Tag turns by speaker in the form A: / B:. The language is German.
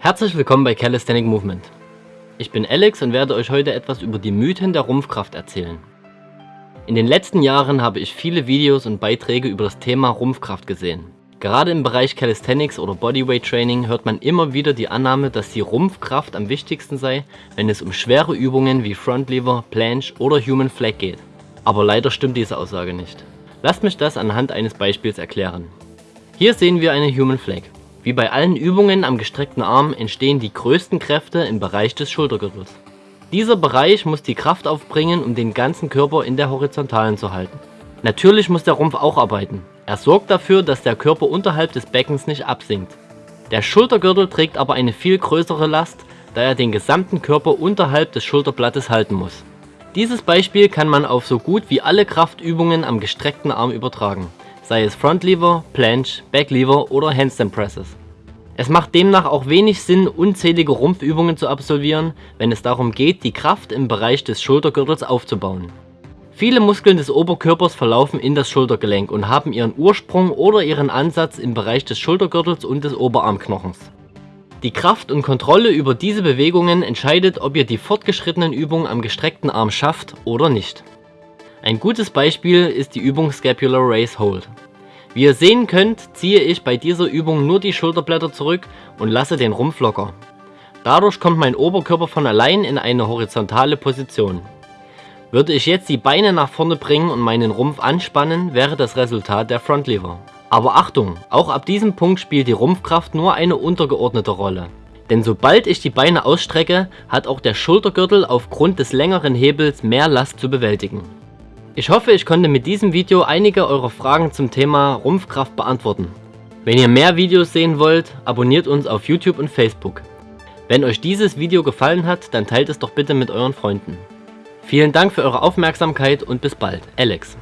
A: Herzlich willkommen bei Calisthenic Movement. Ich bin Alex und werde euch heute etwas über die Mythen der Rumpfkraft erzählen. In den letzten Jahren habe ich viele Videos und Beiträge über das Thema Rumpfkraft gesehen. Gerade im Bereich Calisthenics oder Bodyweight Training hört man immer wieder die Annahme, dass die Rumpfkraft am wichtigsten sei, wenn es um schwere Übungen wie Front Lever, Planche oder Human Flag geht. Aber leider stimmt diese Aussage nicht. Lasst mich das anhand eines Beispiels erklären. Hier sehen wir eine Human Flag. Wie bei allen Übungen am gestreckten Arm entstehen die größten Kräfte im Bereich des Schultergürtels. Dieser Bereich muss die Kraft aufbringen, um den ganzen Körper in der Horizontalen zu halten. Natürlich muss der Rumpf auch arbeiten. Er sorgt dafür, dass der Körper unterhalb des Beckens nicht absinkt. Der Schultergürtel trägt aber eine viel größere Last, da er den gesamten Körper unterhalb des Schulterblattes halten muss. Dieses Beispiel kann man auf so gut wie alle Kraftübungen am gestreckten Arm übertragen, sei es Front Lever, Planche, Back Lever oder Handstand Presses. Es macht demnach auch wenig Sinn, unzählige Rumpfübungen zu absolvieren, wenn es darum geht, die Kraft im Bereich des Schultergürtels aufzubauen. Viele Muskeln des Oberkörpers verlaufen in das Schultergelenk und haben ihren Ursprung oder ihren Ansatz im Bereich des Schultergürtels und des Oberarmknochens. Die Kraft und Kontrolle über diese Bewegungen entscheidet, ob ihr die fortgeschrittenen Übungen am gestreckten Arm schafft oder nicht. Ein gutes Beispiel ist die Übung Scapular Raise Hold. Wie ihr sehen könnt, ziehe ich bei dieser Übung nur die Schulterblätter zurück und lasse den Rumpf locker. Dadurch kommt mein Oberkörper von allein in eine horizontale Position. Würde ich jetzt die Beine nach vorne bringen und meinen Rumpf anspannen, wäre das Resultat der Front Lever. Aber Achtung, auch ab diesem Punkt spielt die Rumpfkraft nur eine untergeordnete Rolle. Denn sobald ich die Beine ausstrecke, hat auch der Schultergürtel aufgrund des längeren Hebels mehr Last zu bewältigen. Ich hoffe, ich konnte mit diesem Video einige eurer Fragen zum Thema Rumpfkraft beantworten. Wenn ihr mehr Videos sehen wollt, abonniert uns auf YouTube und Facebook. Wenn euch dieses Video gefallen hat, dann teilt es doch bitte mit euren Freunden. Vielen Dank für eure Aufmerksamkeit und bis bald. Alex.